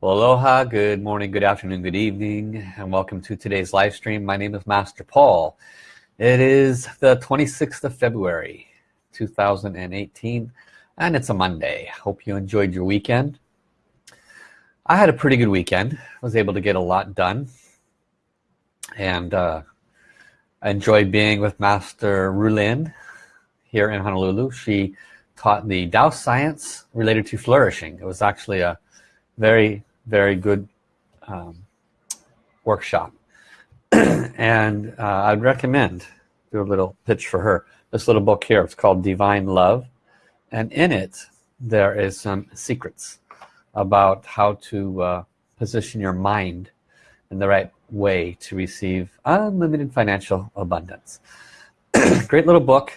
Well, aloha, good morning, good afternoon, good evening, and welcome to today's live stream. My name is Master Paul. It is the 26th of February, 2018, and it's a Monday. Hope you enjoyed your weekend. I had a pretty good weekend. I was able to get a lot done. And uh, I enjoyed being with Master Rulin here in Honolulu. She taught the Tao science related to flourishing. It was actually a very very good um, workshop. And uh, I'd recommend do a little pitch for her this little book here. It's called divine love. And in it there is some secrets about how to uh, position your mind in the right way to receive unlimited financial abundance. Great little book.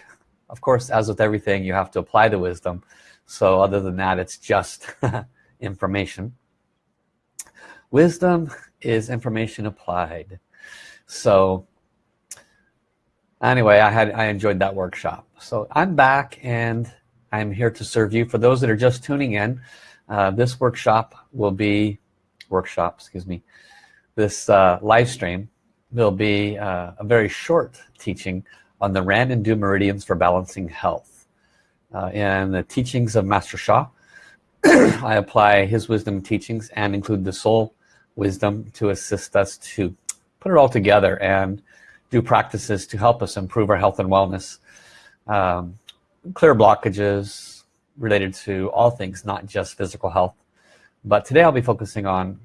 Of course as with everything you have to apply the wisdom. So other than that it's just information wisdom is information applied. So anyway I had I enjoyed that workshop. So I'm back and I'm here to serve you. For those that are just tuning in uh, this workshop will be workshop excuse me this uh, live stream will be uh, a very short teaching on the Ren and Du meridians for balancing health. Uh, in the teachings of Master Sha I apply his wisdom teachings and include the soul wisdom to assist us to put it all together and do practices to help us improve our health and wellness. Um, clear blockages related to all things not just physical health. But today I'll be focusing on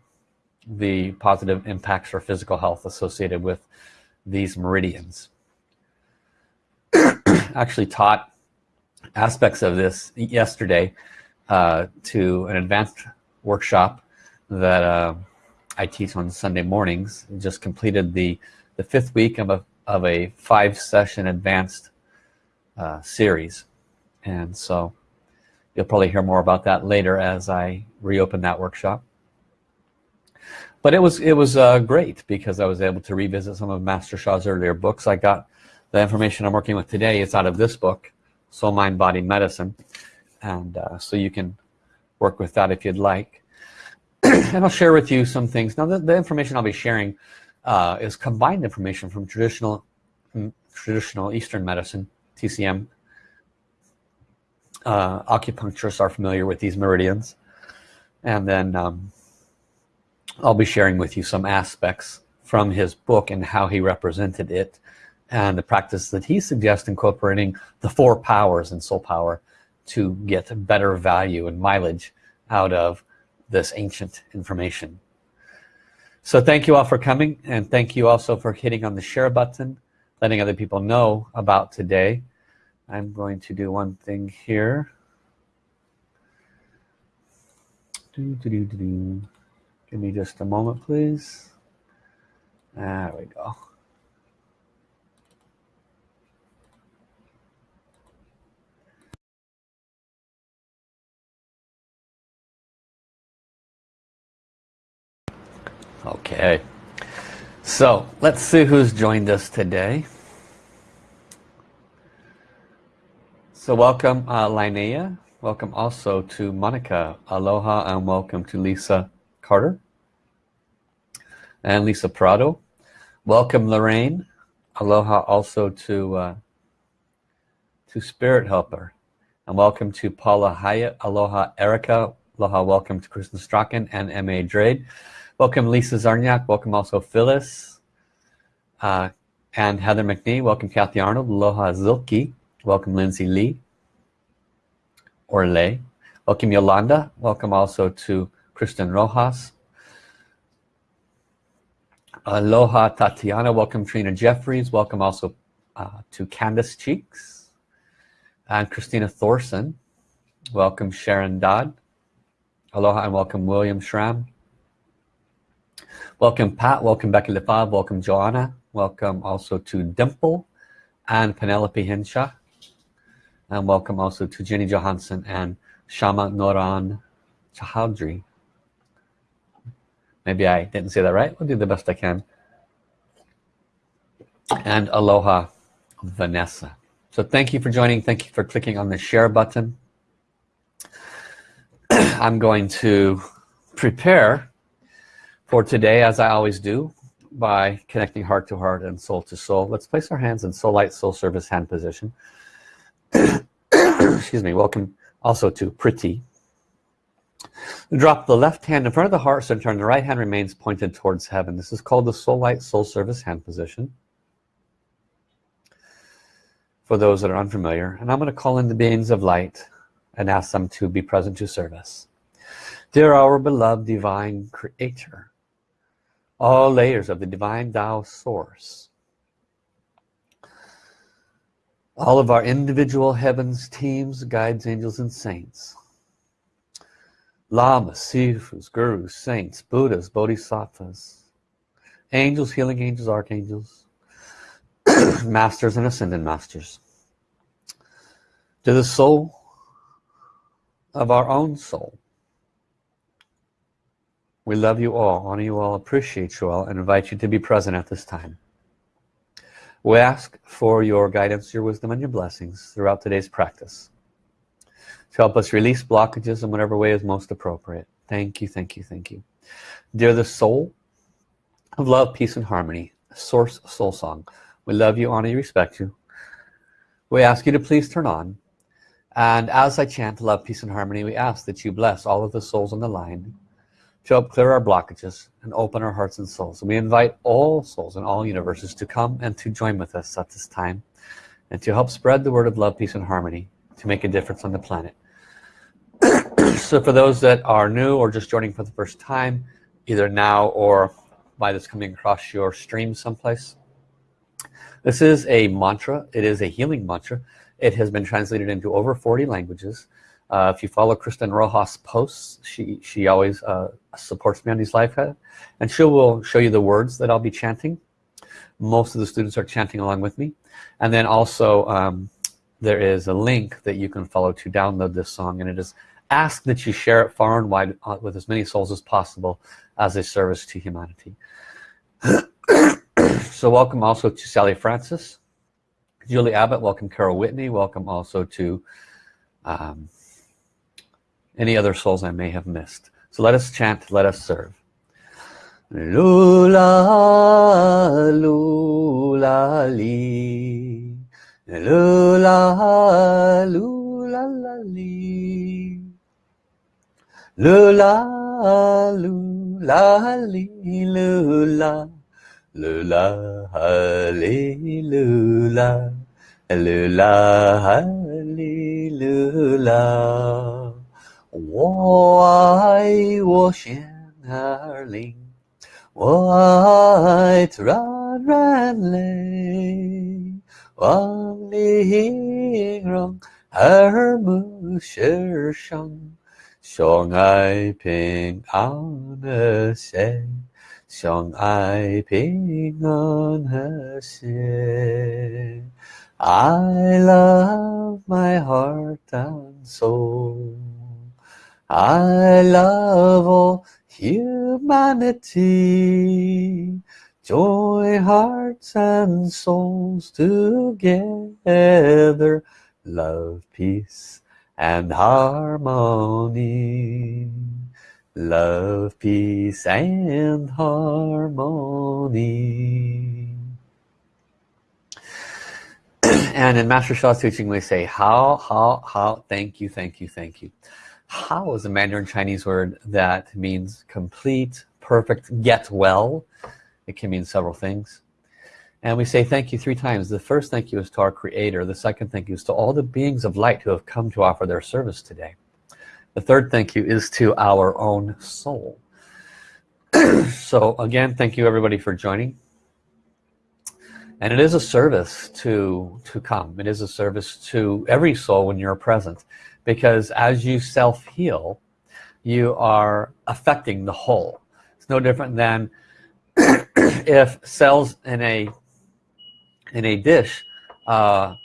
the positive impacts for physical health associated with these meridians. Actually taught aspects of this yesterday uh, to an advanced workshop that uh, I teach on Sunday mornings. Just completed the the fifth week of a, of a five session advanced uh, series. And so you'll probably hear more about that later as I reopen that workshop. But it was it was uh, great because I was able to revisit some of Master Sha's earlier books. I got the information I'm working with today. Is out of this book Soul Mind Body Medicine. And uh, so you can work with that if you'd like and I'll share with you some things. Now the, the information I'll be sharing uh, is combined information from traditional mm, traditional Eastern medicine TCM uh, acupuncturists are familiar with these meridians. And then um, I'll be sharing with you some aspects from his book and how he represented it and the practice that he suggests incorporating the four powers and soul power to get better value and mileage out of this ancient information. So thank you all for coming and thank you also for hitting on the share button letting other people know about today. I'm going to do one thing here. Do, do, do, do, give me just a moment please. There we go okay. So let's see who's joined us today. So welcome uh, Linnea. Welcome also to Monica. Aloha and welcome to Lisa Carter and Lisa Prado. Welcome Lorraine. Aloha also to uh, to Spirit Helper. And welcome to Paula Hyatt. Aloha Erica. Aloha welcome to Kristen Strachan and M.A. Drade Welcome Lisa Zarniak, welcome also Phyllis uh, and Heather McNee, welcome Kathy Arnold, Aloha Zilke, welcome Lindsay Lee. Or Lay, welcome Yolanda, welcome also to Kristen Rojas, Aloha Tatiana, welcome Trina Jeffries, welcome also uh, to Candace Cheeks and Christina Thorson, welcome Sharon Dodd, Aloha and welcome William Schramm, Welcome Pat, welcome Becky Lefebvre, welcome Joanna, welcome also to Dimple and Penelope Hinshaw. And welcome also to Jenny Johansson and Shama Noran Chahadri. Maybe I didn't say that right. I'll do the best I can. And Aloha Vanessa. So thank you for joining. Thank you for clicking on the share button. I'm going to prepare for today as I always do by connecting heart to heart and soul to soul let's place our hands in soul light soul service hand position. Excuse me welcome also to pretty drop the left hand in front of the heart center and the right hand remains pointed towards heaven. This is called the soul light soul service hand position. For those that are unfamiliar and I'm going to call in the beings of light and ask them to be present to service dear our beloved divine creator all layers of the divine Tao source. All of our individual heavens teams guides angels and saints. Lamas sifus gurus saints buddhas bodhisattvas. Angels healing angels archangels. Masters and ascended masters. To the soul of our own soul we love you all, honor you all, appreciate you all, and invite you to be present at this time. We ask for your guidance, your wisdom, and your blessings throughout today's practice to help us release blockages in whatever way is most appropriate. Thank you, thank you, thank you. Dear the soul of love, peace, and harmony, Source Soul Song, we love you, honor you, respect you. We ask you to please turn on. And as I chant love, peace, and harmony, we ask that you bless all of the souls on the line to help clear our blockages and open our hearts and souls. And we invite all souls in all universes to come and to join with us at this time and to help spread the word of love, peace, and harmony to make a difference on the planet. so for those that are new or just joining for the first time, either now or by this coming across your stream someplace, this is a mantra. It is a healing mantra. It has been translated into over 40 languages. Uh, if you follow Kristen Rojas posts, she, she always uh, supports me on these live and she will show you the words that I'll be chanting. Most of the students are chanting along with me. And then also um, there is a link that you can follow to download this song and it is ask that you share it far and wide uh, with as many souls as possible as a service to humanity. so welcome also to Sally Francis, Julie Abbott, welcome Carol Whitney, welcome also to um, any other souls I may have missed. So let us chant let us serve. Lula lula li. Lula lula la li. Lula lula li lula. Lula li lula. Lula li lula 我爱我心儿灵，我爱自然人类，望你形容耳目世上，相爱平安和谐，相爱平安和谐。I love my heart and soul. I love all humanity join hearts and souls together love peace and harmony. Love peace and harmony. And in Master Sha's teaching we say how how how thank you thank you thank you hao is a Mandarin Chinese word that means complete perfect get well? It can mean several things. And we say thank you three times. The first thank you is to our creator. The second thank you is to all the beings of light who have come to offer their service today. The third thank you is to our own soul. So again thank you everybody for joining and it is a service to to come. It is a service to every soul when you're present. Because as you self-heal you are affecting the whole. It's no different than if cells in a in a dish uh,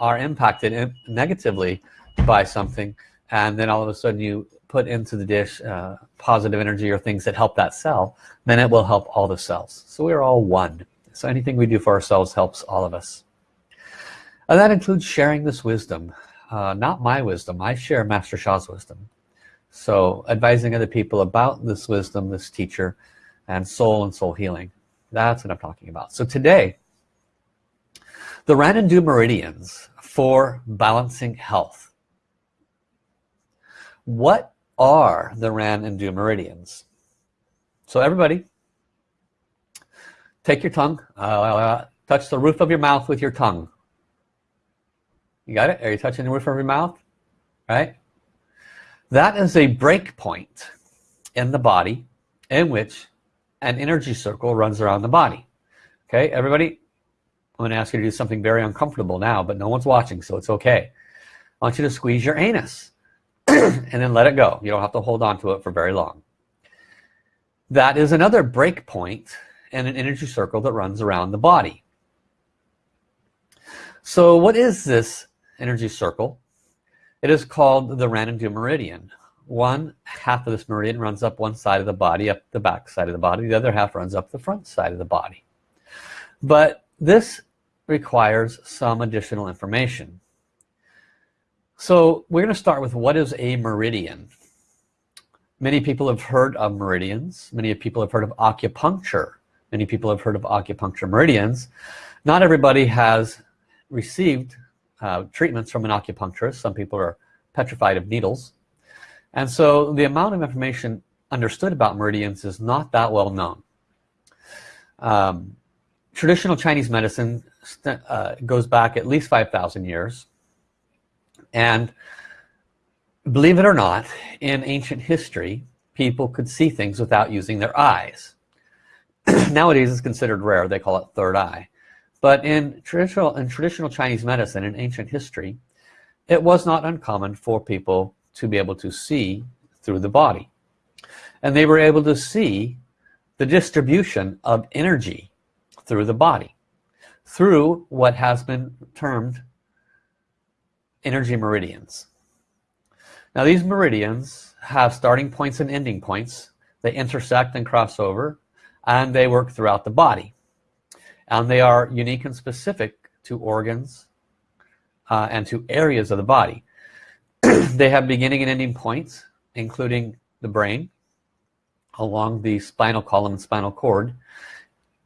are impacted negatively by something and then all of a sudden you put into the dish uh, positive energy or things that help that cell then it will help all the cells. So we're all one so anything we do for ourselves helps all of us. And that includes sharing this wisdom. Uh, not my wisdom. I share Master Sha's wisdom. So advising other people about this wisdom this teacher and soul and soul healing. That's what I'm talking about. So today the Ren and Du meridians for balancing health. What are the Ren and Du meridians? So everybody take your tongue. Uh, touch the roof of your mouth with your tongue. You got it? Are you touching the roof of your mouth? Right? That is a break point in the body in which an energy circle runs around the body. Okay everybody? I'm gonna ask you to do something very uncomfortable now but no one's watching so it's okay. I want you to squeeze your anus and then let it go. You don't have to hold on to it for very long. That is another break point in an energy circle that runs around the body. So what is this energy circle? It is called the Ren and Du meridian. One half of this meridian runs up one side of the body up the back side of the body. The other half runs up the front side of the body. But this requires some additional information. So we're going to start with what is a meridian? Many people have heard of meridians. Many people have heard of acupuncture many people have heard of acupuncture meridians. Not everybody has received uh, treatments from an acupuncturist. Some people are petrified of needles. And so the amount of information understood about meridians is not that well known. Um, traditional Chinese medicine uh, goes back at least 5,000 years. And believe it or not in ancient history people could see things without using their eyes nowadays it's considered rare. They call it third eye. But in traditional in traditional Chinese medicine in ancient history it was not uncommon for people to be able to see through the body. And they were able to see the distribution of energy through the body through what has been termed energy meridians. Now these meridians have starting points and ending points. They intersect and cross over and they work throughout the body. And they are unique and specific to organs uh, and to areas of the body. They have beginning and ending points including the brain along the spinal column and spinal cord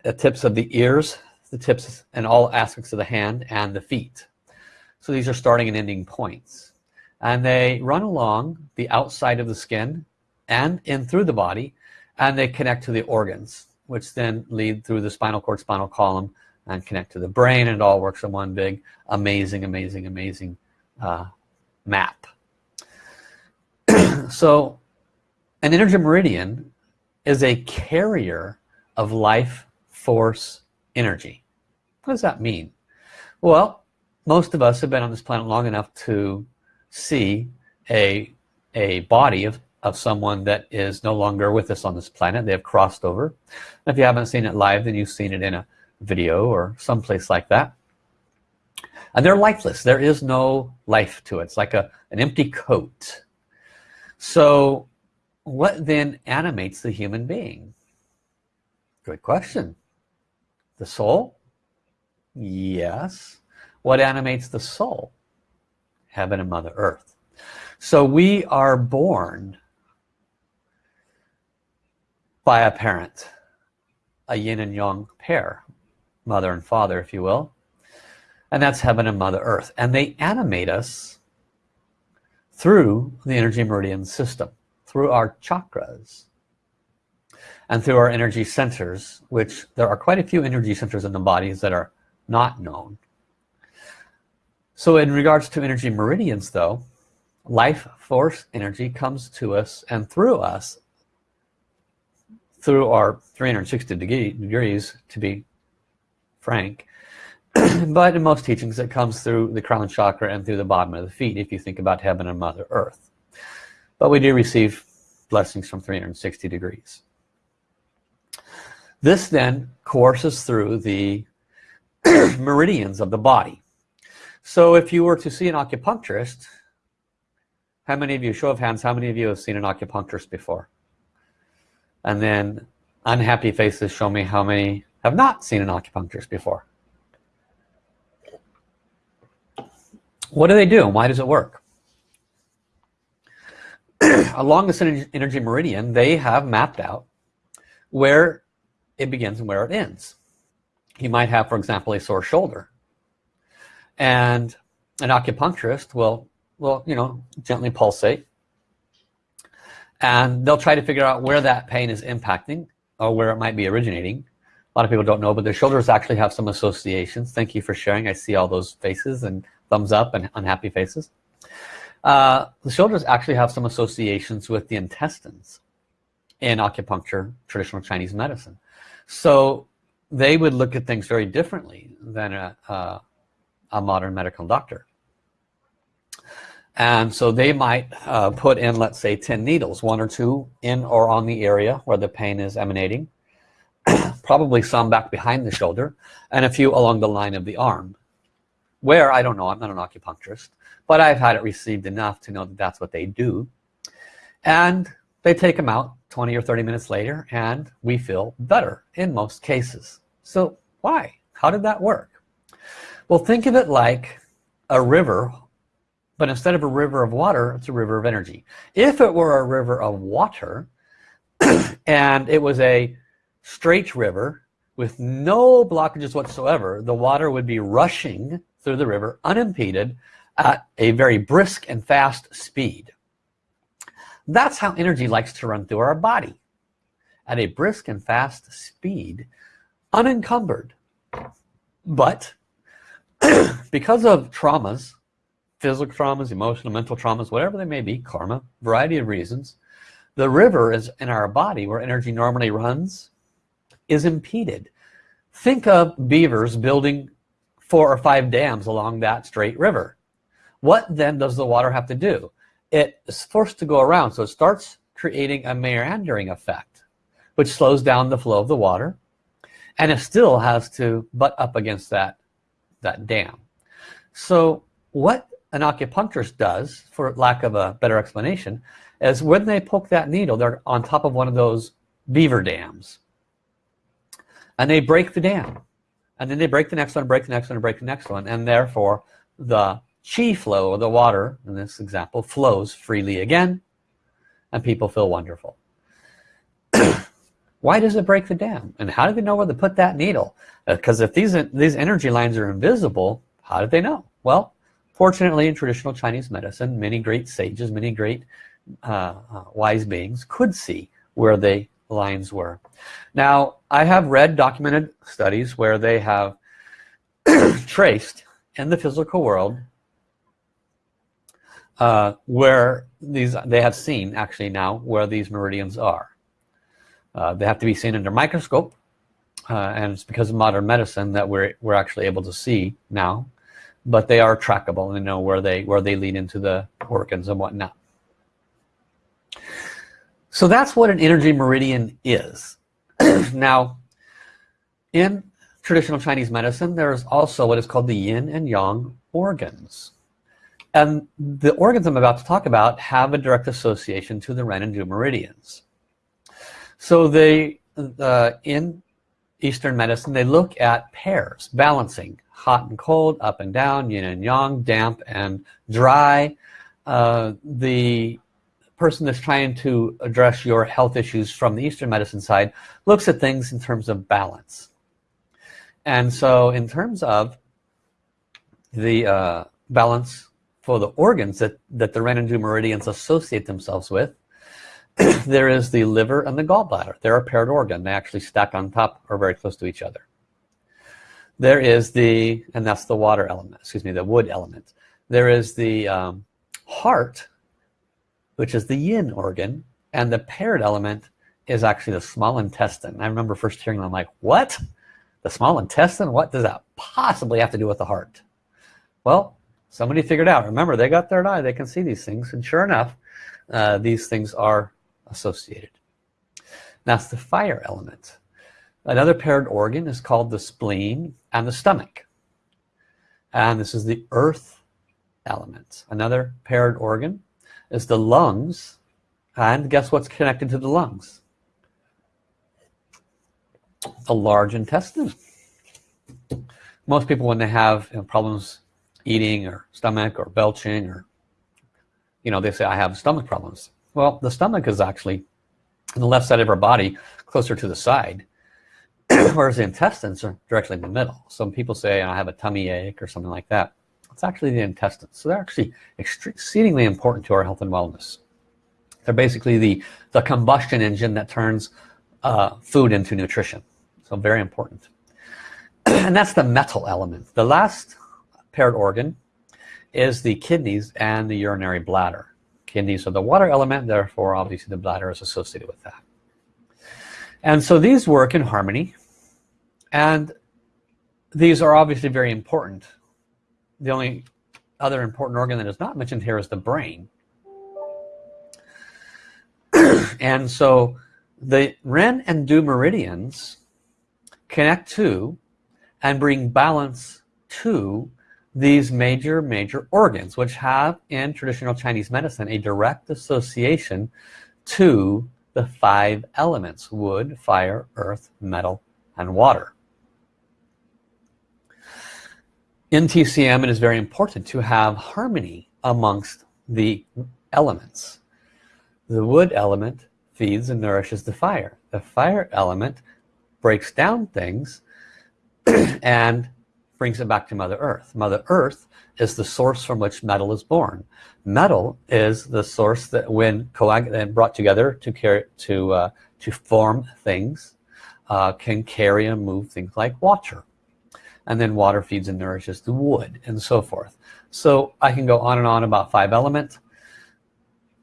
the tips of the ears the tips and all aspects of the hand and the feet. So these are starting and ending points. And they run along the outside of the skin and in through the body and they connect to the organs which then lead through the spinal cord spinal column and connect to the brain. And it all works in one big amazing amazing amazing uh, map. So an energy meridian is a carrier of life force energy. What does that mean? Well most of us have been on this planet long enough to see a a body of of someone that is no longer with us on this planet. They have crossed over. If you haven't seen it live then you've seen it in a video or someplace like that. And they're lifeless. There is no life to it. It's like a an empty coat. So what then animates the human being? Good question. The soul? Yes. What animates the soul? Heaven and mother earth. So we are born by a parent a yin and yang pair mother and father if you will. And that's heaven and mother earth. And they animate us through the energy meridian system through our chakras and through our energy centers which there are quite a few energy centers in the bodies that are not known. So in regards to energy meridians though life force energy comes to us and through us through our 360 degree, degrees to be frank. But in most teachings it comes through the crown chakra and through the bottom of the feet if you think about heaven and mother earth. But we do receive blessings from 360 degrees. This then courses through the meridians of the body. So if you were to see an acupuncturist how many of you show of hands how many of you have seen an acupuncturist before and then unhappy faces show me how many have not seen an acupuncturist before. What do they do? And why does it work? Along this energy meridian they have mapped out where it begins and where it ends. You might have for example a sore shoulder. And an acupuncturist will will you know gently pulsate and they'll try to figure out where that pain is impacting or where it might be originating. A lot of people don't know but their shoulders actually have some associations. Thank you for sharing. I see all those faces and thumbs up and unhappy faces. Uh, the shoulders actually have some associations with the intestines in acupuncture traditional Chinese medicine. So they would look at things very differently than a, a, a modern medical doctor and so they might uh, put in let's say 10 needles one or two in or on the area where the pain is emanating probably some back behind the shoulder and a few along the line of the arm where I don't know I'm not an acupuncturist but I've had it received enough to know that that's what they do. And they take them out 20 or 30 minutes later and we feel better in most cases. So why? How did that work? Well think of it like a river but instead of a river of water it's a river of energy. If it were a river of water and it was a straight river with no blockages whatsoever the water would be rushing through the river unimpeded at a very brisk and fast speed. That's how energy likes to run through our body at a brisk and fast speed unencumbered. But because of traumas physical traumas emotional mental traumas whatever they may be karma variety of reasons the river is in our body where energy normally runs is impeded. Think of beavers building four or five dams along that straight river. What then does the water have to do? It is forced to go around so it starts creating a meandering effect which slows down the flow of the water and it still has to butt up against that that dam. So what an acupuncturist does for lack of a better explanation is when they poke that needle they're on top of one of those beaver dams. And they break the dam. And then they break the next one break the next one break the next one. And therefore the chi flow of the water in this example flows freely again and people feel wonderful. Why does it break the dam? And how do they know where to put that needle? Uh, because if these these energy lines are invisible how did they know? Well fortunately in traditional Chinese medicine many great sages many great uh, uh, wise beings could see where the lines were. Now I have read documented studies where they have traced in the physical world uh, where these they have seen actually now where these meridians are. Uh, they have to be seen under microscope uh, and it's because of modern medicine that we're we're actually able to see now but they are trackable and know where they where they lead into the organs and whatnot. So that's what an energy meridian is. Now in traditional Chinese medicine there's also what is called the yin and yang organs. And the organs I'm about to talk about have a direct association to the Ren and Du meridians. So they uh, in Eastern medicine they look at pairs balancing hot and cold up and down yin and yang damp and dry. Uh, the person that's trying to address your health issues from the Eastern medicine side looks at things in terms of balance. And so in terms of the uh, balance for the organs that that the Ren and Du meridians associate themselves with there is the liver and the gallbladder. They're a paired organ. They actually stack on top or very close to each other. There is the and that's the water element excuse me the wood element. There is the um, heart which is the yin organ and the paired element is actually the small intestine. I remember first hearing them like what? The small intestine? What does that possibly have to do with the heart? Well somebody figured out. Remember they got their eye. They can see these things. And sure enough uh, these things are associated. That's the fire element. Another paired organ is called the spleen and the stomach. And this is the earth element. Another paired organ is the lungs. And guess what's connected to the lungs? The large intestine. Most people when they have you know, problems eating or stomach or belching or you know they say I have stomach problems well the stomach is actually on the left side of our body closer to the side whereas the intestines are directly in the middle. Some people say I have a tummy ache or something like that. It's actually the intestines. So they're actually exceedingly important to our health and wellness. They're basically the the combustion engine that turns uh, food into nutrition. So very important. And that's the metal element. The last paired organ is the kidneys and the urinary bladder kidneys are the water element therefore obviously the bladder is associated with that. And so these work in harmony. And these are obviously very important. The only other important organ that is not mentioned here is the brain. And so the Ren and Du meridians connect to and bring balance to these major major organs which have in traditional Chinese medicine a direct association to the five elements wood fire earth metal and water. In TCM it is very important to have harmony amongst the elements. The wood element feeds and nourishes the fire. The fire element breaks down things and brings it back to Mother Earth. Mother Earth is the source from which metal is born. Metal is the source that when coagulated brought together to carry to uh, to form things uh, can carry and move things like water. And then water feeds and nourishes the wood and so forth. So I can go on and on about five elements.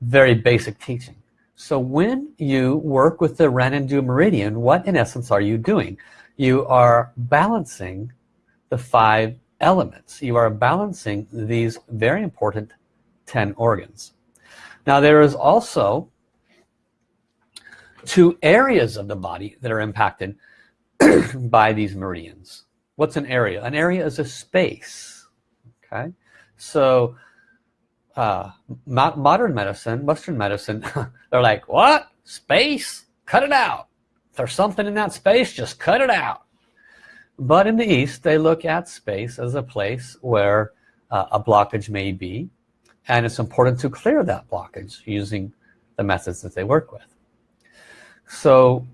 Very basic teaching. So when you work with the Ren and Du meridian, what in essence are you doing? You are balancing the five elements. You are balancing these very important 10 organs. Now there is also two areas of the body that are impacted by these meridians. What's an area? An area is a space okay? So uh, modern medicine western medicine they're like what? Space? Cut it out. If there's something in that space just cut it out but in the East, they look at space as a place where uh, a blockage may be. And it's important to clear that blockage using the methods that they work with. So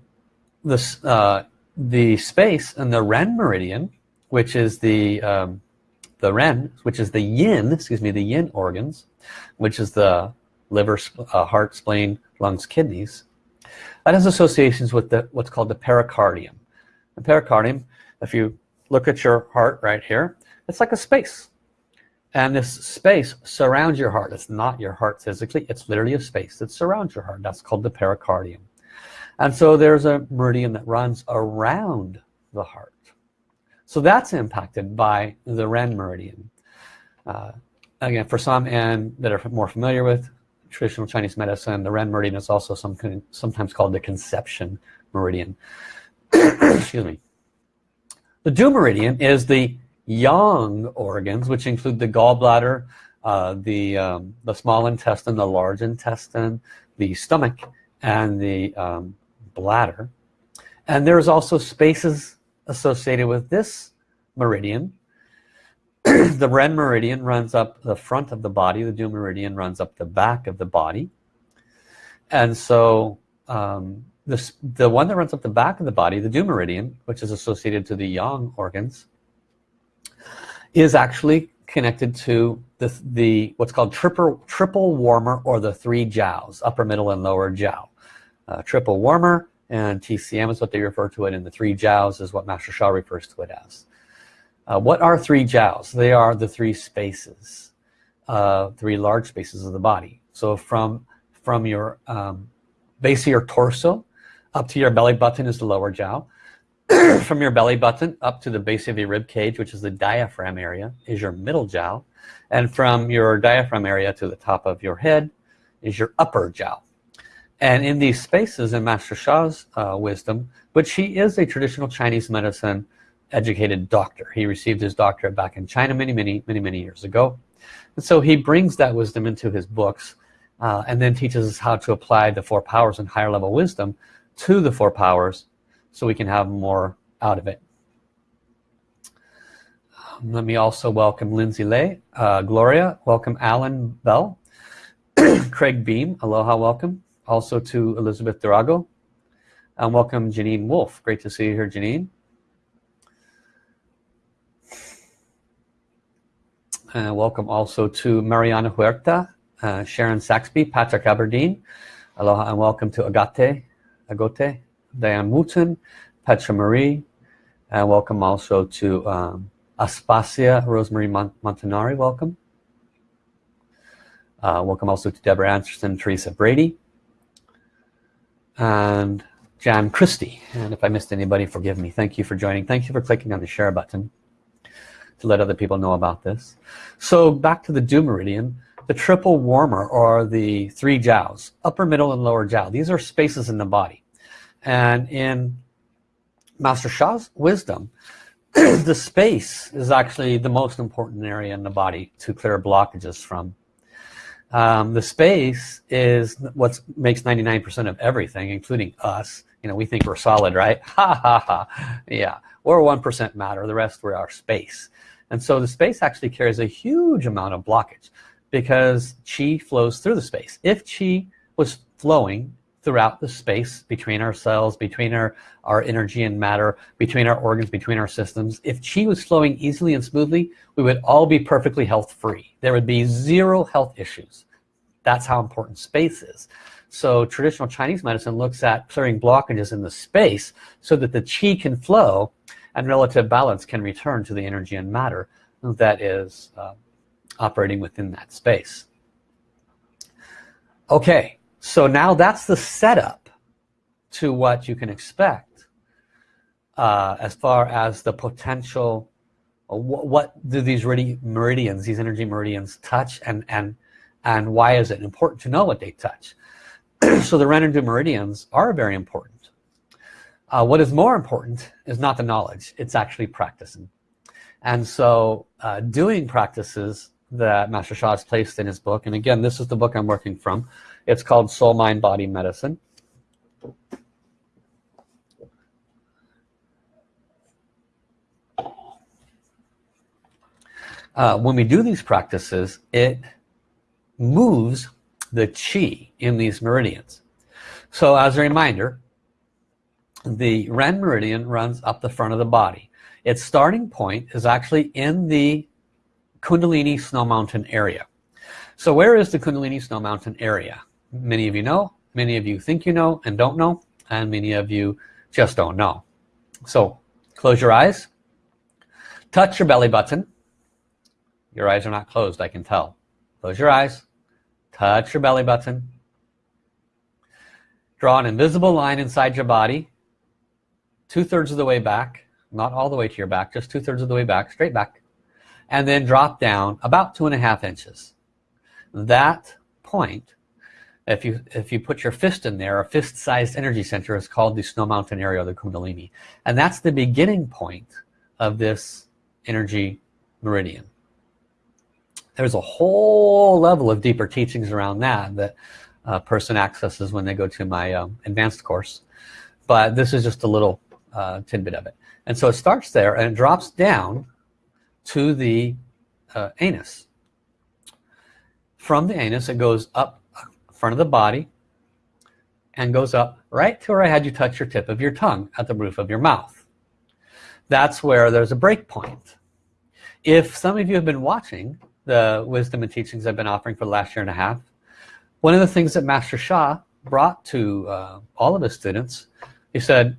this, uh, the space in the Ren meridian, which is the, um, the Ren, which is the yin, excuse me, the yin organs, which is the liver, uh, heart, spleen, lungs, kidneys, that has associations with the, what's called the pericardium. The pericardium if you look at your heart right here it's like a space. And this space surrounds your heart. It's not your heart physically. It's literally a space that surrounds your heart. That's called the pericardium. And so there's a meridian that runs around the heart. So that's impacted by the Ren meridian. Uh, again for some and that are more familiar with traditional Chinese medicine the Ren meridian is also some, sometimes called the conception meridian. Excuse me the Du meridian is the yang organs, which include the gallbladder, uh, the, um, the small intestine, the large intestine, the stomach, and the um, bladder. And there's also spaces associated with this meridian. the Ren meridian runs up the front of the body. The Du meridian runs up the back of the body. And so um, the one that runs up the back of the body, the Du meridian, which is associated to the yang organs, is actually connected to the, the what's called triple, triple warmer or the three jiaos, upper, middle, and lower jiao. Uh, triple warmer and TCM is what they refer to it, and the three jiaos is what Master Sha refers to it as. Uh, what are three jiaos? They are the three spaces, uh, three large spaces of the body. So from, from your um, base of your torso up to your belly button is the lower jiao. From your belly button up to the base of your rib cage, which is the diaphragm area, is your middle jiao. And from your diaphragm area to the top of your head is your upper jiao. And in these spaces in Master Sha's uh, wisdom, but he is a traditional Chinese medicine educated doctor. He received his doctorate back in China many, many, many, many years ago. And so he brings that wisdom into his books uh, and then teaches us how to apply the four powers and higher level wisdom to the four powers so we can have more out of it. Um, let me also welcome Lindsay Lay uh, Gloria welcome Alan Bell Craig Beam aloha welcome. Also to Elizabeth Durago and welcome Janine Wolf great to see you here Janine. And welcome also to Mariana Huerta uh, Sharon Saxby Patrick Aberdeen. Aloha and welcome to Agate Agote Diane Wooten Petra Marie and welcome also to um, Aspasia Rosemary Montanari welcome uh, welcome also to Deborah Anderson, Teresa Brady, and Jan Christie. And if I missed anybody, forgive me. Thank you for joining. Thank you for clicking on the share button to let other people know about this. So back to the Du meridian, the triple warmer or the three jiaos, upper, middle, and lower jiao. These are spaces in the body. And in Master Sha's wisdom, the space is actually the most important area in the body to clear blockages from. Um, the space is what makes 99% of everything including us. You know we think we're solid right? Ha ha ha. Yeah we're 1% matter the rest we're our space. And so the space actually carries a huge amount of blockage because chi flows through the space. If chi was flowing throughout the space between our cells between our our energy and matter between our organs between our systems. If chi was flowing easily and smoothly we would all be perfectly health free there would be zero health issues. That's how important space is. So traditional Chinese medicine looks at clearing blockages in the space so that the chi can flow and relative balance can return to the energy and matter that is uh, operating within that space. Okay so now that's the setup to what you can expect uh, as far as the potential uh, what, what do these meridians these energy meridians touch and and and why is it important to know what they touch? So the ren and Du meridians are very important. Uh, what is more important is not the knowledge it's actually practicing. And so uh, doing practices that Master Sha has placed in his book and again this is the book I'm working from it's called Soul Mind Body Medicine. Uh, when we do these practices it moves the chi in these meridians. So as a reminder the Ren meridian runs up the front of the body. Its starting point is actually in the Kundalini Snow Mountain area. So where is the Kundalini Snow Mountain area many of you know many of you think you know and don't know and many of you just don't know. So close your eyes. Touch your belly button. Your eyes are not closed I can tell. Close your eyes. Touch your belly button. Draw an invisible line inside your body two-thirds of the way back not all the way to your back just two-thirds of the way back straight back and then drop down about two and a half inches. That point if you if you put your fist in there a fist-sized energy center is called the snow mountain area of the kundalini. And that's the beginning point of this energy meridian. There's a whole level of deeper teachings around that that a person accesses when they go to my um, advanced course but this is just a little uh, tidbit of it. And so it starts there and it drops down to the uh, anus. From the anus it goes up front of the body and goes up right to where I had you touch your tip of your tongue at the roof of your mouth. That's where there's a break point. If some of you have been watching the wisdom and teachings I've been offering for the last year and a half one of the things that Master Sha brought to uh, all of his students he said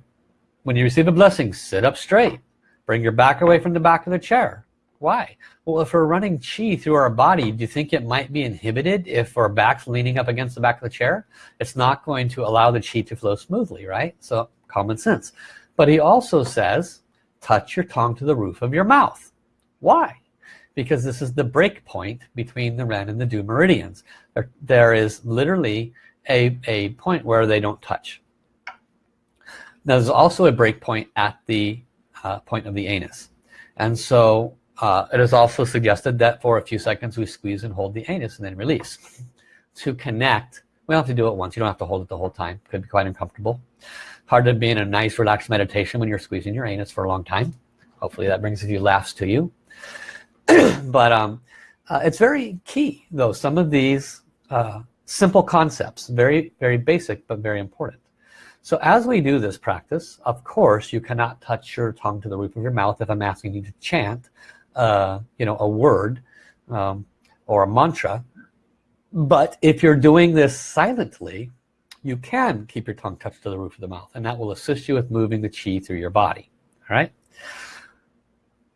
when you receive a blessing sit up straight. Bring your back away from the back of the chair why? Well, if we're running chi through our body, do you think it might be inhibited if our back's leaning up against the back of the chair? It's not going to allow the chi to flow smoothly, right? So common sense. But he also says, touch your tongue to the roof of your mouth. Why? Because this is the break point between the Ren and the Du meridians. There, there is literally a, a point where they don't touch. Now, there's also a break point at the uh, point of the anus. And so uh, it is also suggested that for a few seconds we squeeze and hold the anus and then release. To connect, we don't have to do it once. You don't have to hold it the whole time. It Could be quite uncomfortable. Hard to be in a nice relaxed meditation when you're squeezing your anus for a long time. Hopefully that brings a few laughs to you. but um, uh, it's very key though. Some of these uh, simple concepts very very basic but very important so as we do this practice of course you cannot touch your tongue to the roof of your mouth if I'm asking you to chant uh, you know a word um, or a mantra. But if you're doing this silently you can keep your tongue touched to the roof of the mouth and that will assist you with moving the chi through your body. All right?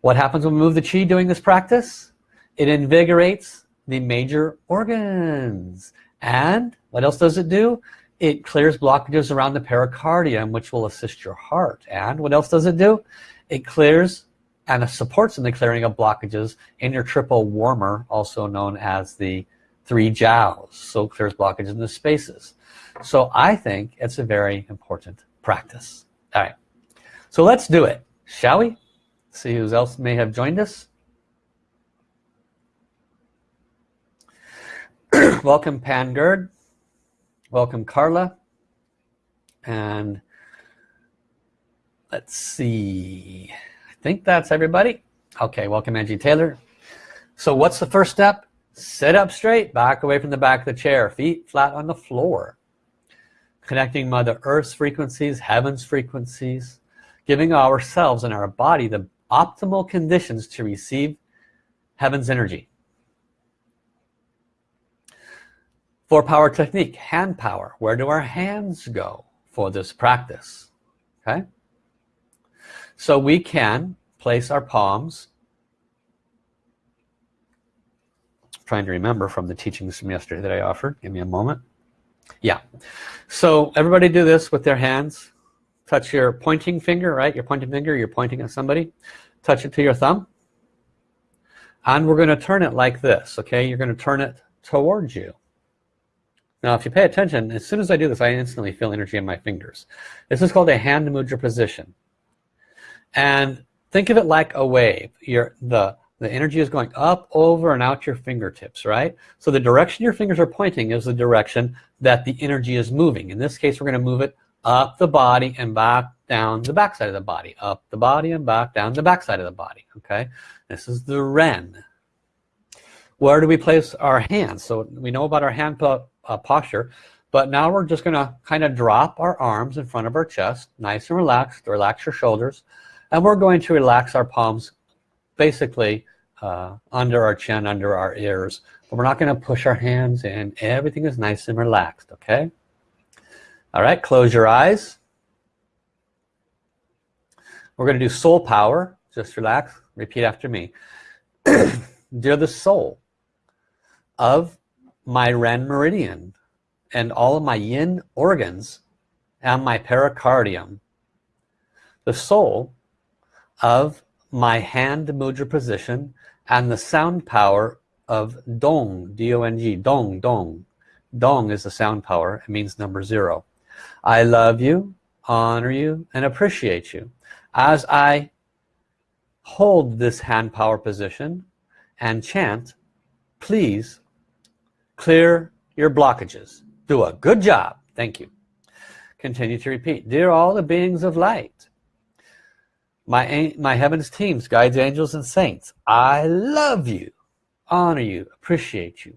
What happens when we move the chi doing this practice? It invigorates the major organs. And what else does it do? It clears blockages around the pericardium which will assist your heart. And what else does it do? It clears and it supports in the clearing of blockages in your triple warmer also known as the three jiaos so clears blockages in the spaces. So I think it's a very important practice. All right. So let's do it. Shall we? See who else may have joined us. Welcome Pangerd welcome Carla. And let's see think that's everybody. Okay welcome Angie Taylor. So what's the first step? Sit up straight back away from the back of the chair feet flat on the floor. Connecting mother earth's frequencies heaven's frequencies giving ourselves and our body the optimal conditions to receive heaven's energy. Four power technique hand power. Where do our hands go for this practice? Okay so we can place our palms trying to remember from the teachings from yesterday that I offered. Give me a moment. Yeah. So everybody do this with their hands. Touch your pointing finger right? Your pointing finger you're pointing at somebody. Touch it to your thumb. And we're going to turn it like this okay? You're going to turn it towards you. Now if you pay attention as soon as I do this I instantly feel energy in my fingers. This is called a hand mudra position and think of it like a wave. You're the the energy is going up over and out your fingertips right? So the direction your fingers are pointing is the direction that the energy is moving. In this case we're going to move it up the body and back down the back side of the body. Up the body and back down the back side of the body okay? This is the Ren where do we place our hands? So we know about our hand uh, posture but now we're just gonna kind of drop our arms in front of our chest nice and relaxed relax your shoulders and we're going to relax our palms basically uh, under our chin under our ears but we're not going to push our hands in. Everything is nice and relaxed okay? All right close your eyes. We're going to do soul power. Just relax. Repeat after me. Dear the soul of my Ren meridian and all of my yin organs and my pericardium the soul of my hand mudra position and the sound power of dong d-o-n-g dong dong. Dong is the sound power. It means number zero. I love you honor you and appreciate you. As I hold this hand power position and chant please clear your blockages. Do a good job. Thank you. Continue to repeat. Dear all the beings of light my my heavens teams guides angels and saints I love you honor you appreciate you.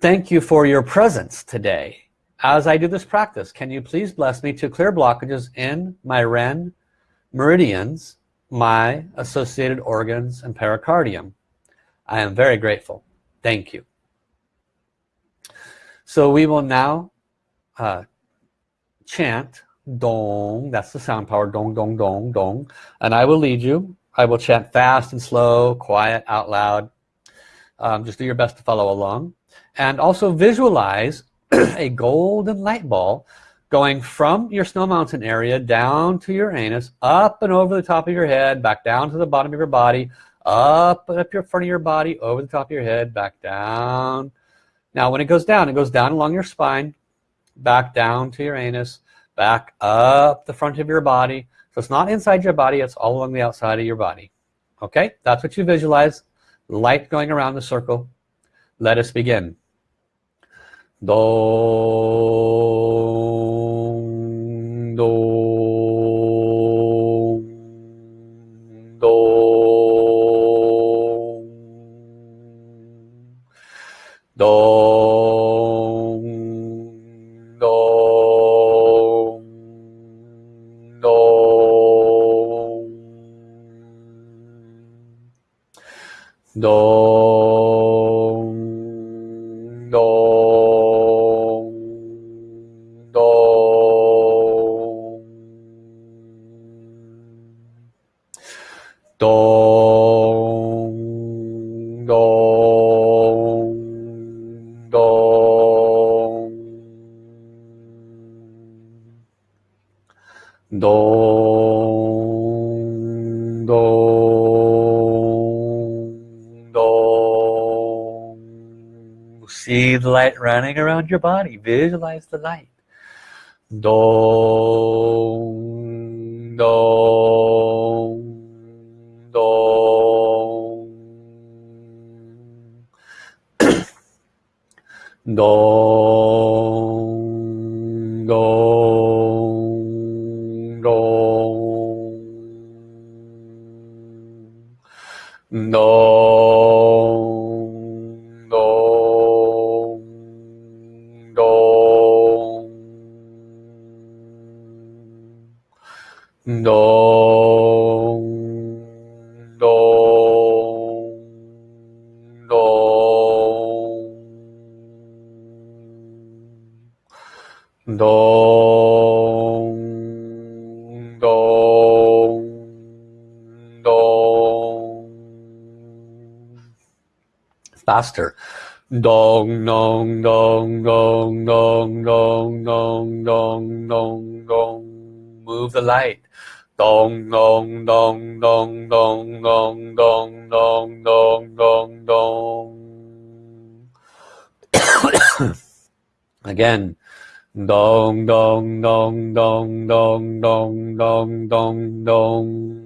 Thank you for your presence today. As I do this practice can you please bless me to clear blockages in my Ren meridians my associated organs and pericardium? I am very grateful. Thank you. So we will now uh, chant dong. That's the sound power. Dong dong dong dong. And I will lead you. I will chant fast and slow quiet out loud. Um, just do your best to follow along. And also visualize a golden light ball going from your snow mountain area down to your anus up and over the top of your head back down to the bottom of your body up and up your front of your body over the top of your head back down. Now when it goes down it goes down along your spine back down to your anus back up the front of your body. So it's not inside your body it's all along the outside of your body. Okay? That's what you visualize. Light going around the circle. Let us begin. Dong see the light running around your body. Visualize the light. Dong dong dong. Dong faster dong dong dong dong dong dong dong dong dong dong move the light dong dong dong dong dong dong dong dong dong dong dong again dong dong dong dong dong dong dong dong dong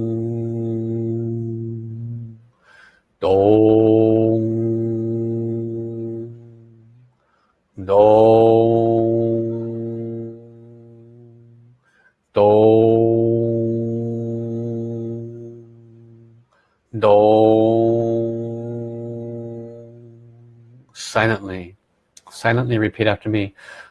dong. Dong. Dong. Dong. Silently. Silently repeat after me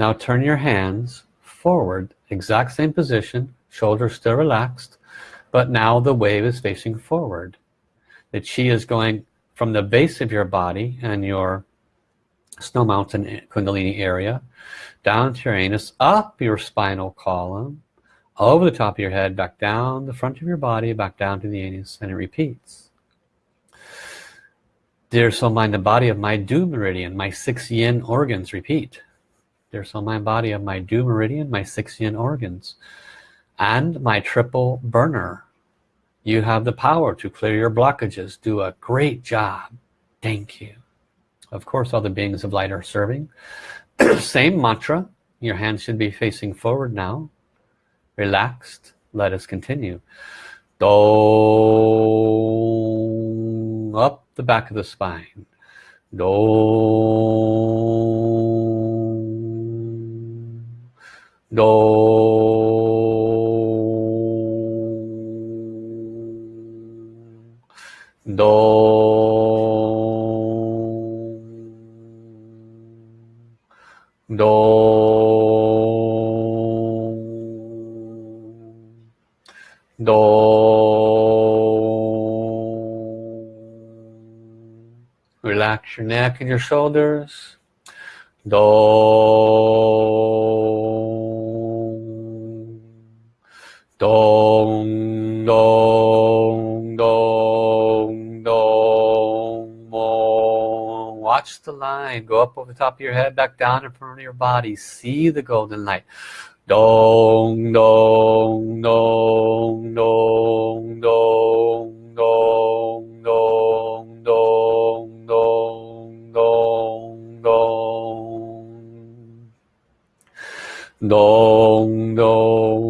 Now turn your hands forward, exact same position, shoulders still relaxed, but now the wave is facing forward. The chi is going from the base of your body and your snow mountain kundalini area, down to your anus, up your spinal column, over the top of your head, back down the front of your body, back down to the anus, and it repeats. Dear soul, mind, the body of my Du meridian, my six yin organs, repeat. There's on my body of my Du meridian, my six organs, and my triple burner. You have the power to clear your blockages. Do a great job. Thank you. Of course, all the beings of light are serving. Same mantra. Your hands should be facing forward now. Relaxed. Let us continue. Dong. Up the back of the spine. Dong. Do, do, do, do. relax your neck and your shoulders Do. Watch the line. Go up over the top of your head, back down in front of your body. See the golden light. Dong, dong, dong, dong, dong, dong, dong, dong, dong, dong, dong. Dong, dong,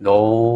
喏。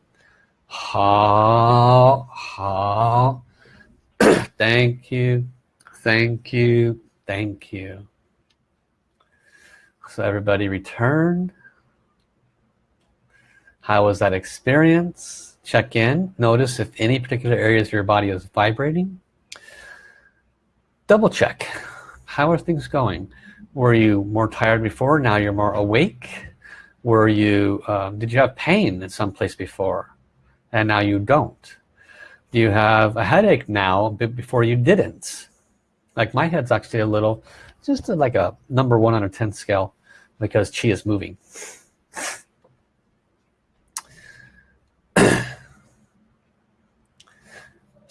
好好 thank you thank you thank you. So everybody returned how was that experience? Check in. Notice if any particular areas of your body is vibrating. Double check. How are things going? Were you more tired before? Now you're more awake? Were you um, did you have pain in some place before and now you don't. Do you have a headache now but before you didn't. Like my head's actually a little just like a number one on a 10 scale because chi is moving.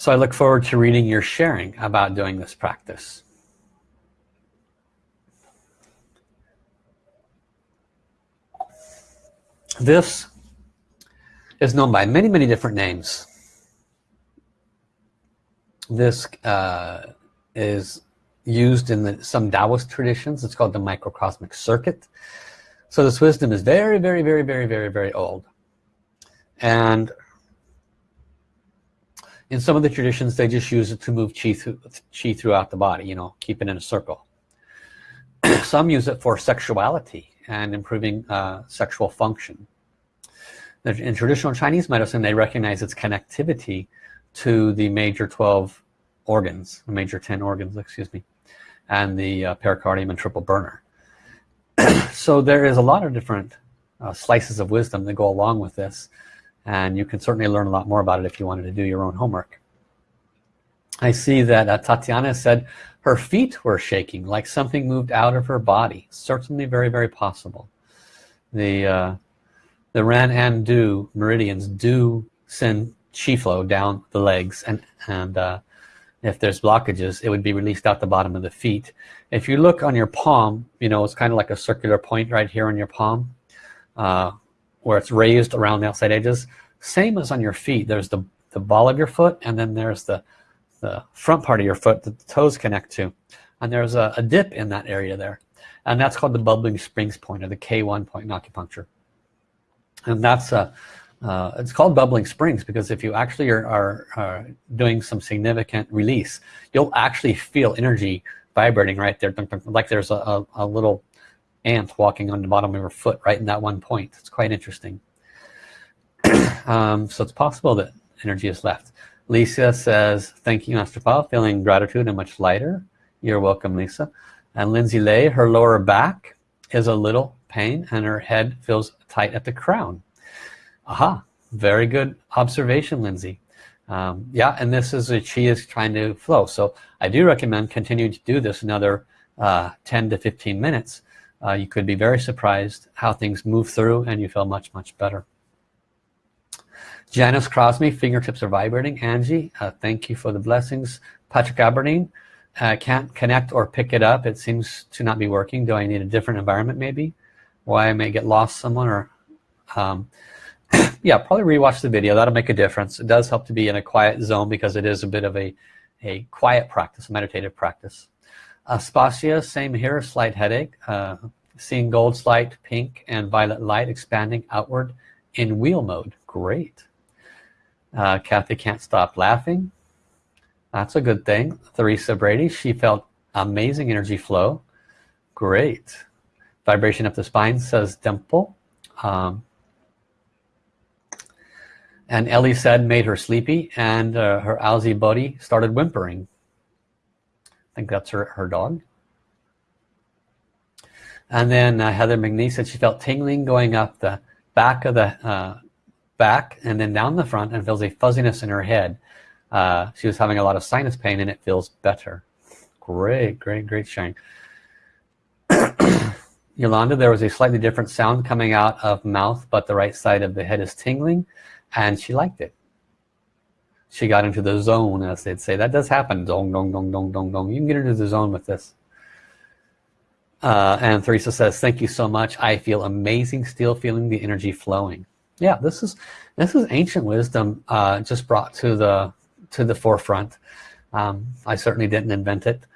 So I look forward to reading your sharing about doing this practice. This is known by many many different names. This uh, is used in the, some Taoist traditions. It's called the microcosmic circuit. So this wisdom is very very very very very very old. And in some of the traditions they just use it to move chi, chi throughout the body you know keep it in a circle. Some use it for sexuality and improving uh, sexual function in traditional Chinese medicine they recognize its connectivity to the major 12 organs the major 10 organs excuse me and the uh, pericardium and triple burner. So there is a lot of different uh, slices of wisdom that go along with this and you can certainly learn a lot more about it if you wanted to do your own homework. I see that uh, Tatiana said her feet were shaking like something moved out of her body. Certainly very very possible. The uh, the Ren and Du meridians do send chi flow down the legs and and uh, if there's blockages it would be released out the bottom of the feet. If you look on your palm you know it's kind of like a circular point right here on your palm uh, where it's raised around the outside edges. Same as on your feet. There's the the ball of your foot and then there's the the front part of your foot that the toes connect to. And there's a, a dip in that area there. And that's called the bubbling springs point or the K1 point in acupuncture and that's a uh, it's called bubbling springs because if you actually are, are, are, doing some significant release you'll actually feel energy vibrating right there. Like there's a, a, a little ant walking on the bottom of your foot right in that one point. It's quite interesting. Um, so it's possible that energy is left. Lisa says thank you Master Paul. Feeling gratitude and much lighter. You're welcome Lisa. And Lindsay Lay her lower back is a little pain and her head feels tight at the crown. Aha very good observation Lindsay. Um, yeah and this is a she is trying to flow. So I do recommend continuing to do this another uh, 10 to 15 minutes. Uh, you could be very surprised how things move through and you feel much much better. Janice Crosby fingertips are vibrating. Angie uh, thank you for the blessings. Patrick Aberdeen can't connect or pick it up. It seems to not be working. Do I need a different environment maybe why I may get lost someone or um, yeah probably rewatch the video. That'll make a difference. It does help to be in a quiet zone because it is a bit of a a quiet practice a meditative practice. Uh, Spasia same here slight headache. Uh, seeing gold light pink and violet light expanding outward in wheel mode. Great. Uh, Kathy can't stop laughing. That's a good thing. Theresa Brady she felt amazing energy flow. Great vibration up the spine says Dimple. Um, and Ellie said made her sleepy and uh, her Aussie buddy started whimpering. I think that's her, her dog. And then uh, Heather McNeese said she felt tingling going up the back of the uh, back and then down the front and feels a fuzziness in her head. Uh, she was having a lot of sinus pain and it feels better. Great great great sharing Yolanda there was a slightly different sound coming out of mouth but the right side of the head is tingling and she liked it. She got into the zone as they'd say. That does happen. Dong dong dong dong dong dong. You can get into the zone with this. Uh, and Theresa says thank you so much. I feel amazing still feeling the energy flowing. Yeah this is this is ancient wisdom uh, just brought to the to the forefront. Um, I certainly didn't invent it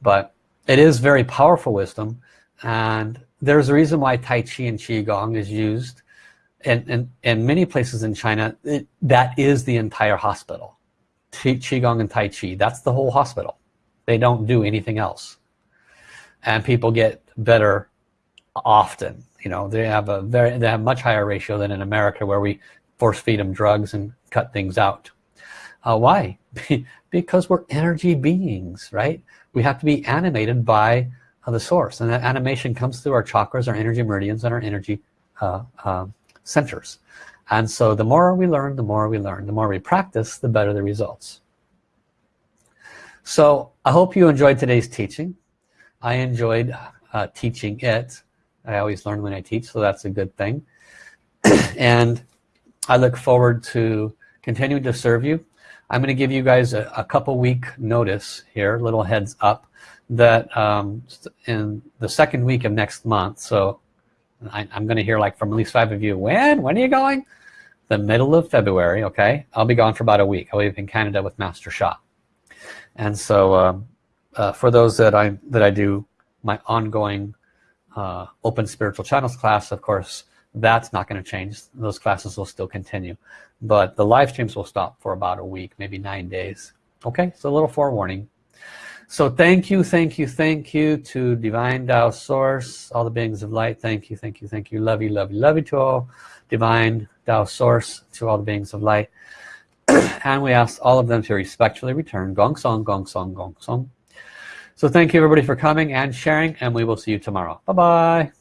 but it is very powerful wisdom and there's a reason why Tai Chi and Qigong is used and, and, and many places in China, it, that is the entire hospital. Qigong and Tai Chi, that's the whole hospital. They don't do anything else. And people get better often. You know, they have a very, they have much higher ratio than in America where we force feed them drugs and cut things out. Uh, why? because we're energy beings, right? We have to be animated by the source. And that animation comes through our chakras, our energy meridians, and our energy uh, um, centers. And so the more we learn the more we learn. The more we practice the better the results. So I hope you enjoyed today's teaching. I enjoyed uh, teaching it. I always learn when I teach so that's a good thing. And I look forward to continuing to serve you. I'm going to give you guys a, a couple week notice here little heads up that um, in the second week of next month so I, am gonna hear like from at least five of you when? When are you going? The middle of February okay? I'll be gone for about a week. I'll be in Canada with Master Sha. And so um, uh, for those that I that I do my ongoing uh, open spiritual channels class of course that's not going to change. Those classes will still continue. But the live streams will stop for about a week maybe nine days. Okay? So a little forewarning so thank you, thank you, thank you to Divine Tao Source, all the beings of light. Thank you, thank you, thank you. Love you, love you, love you to all. Divine Tao Source, to all the beings of light. and we ask all of them to respectfully return. Gong Song, Gong Song, Gong Song. So thank you everybody for coming and sharing and we will see you tomorrow. Bye-bye.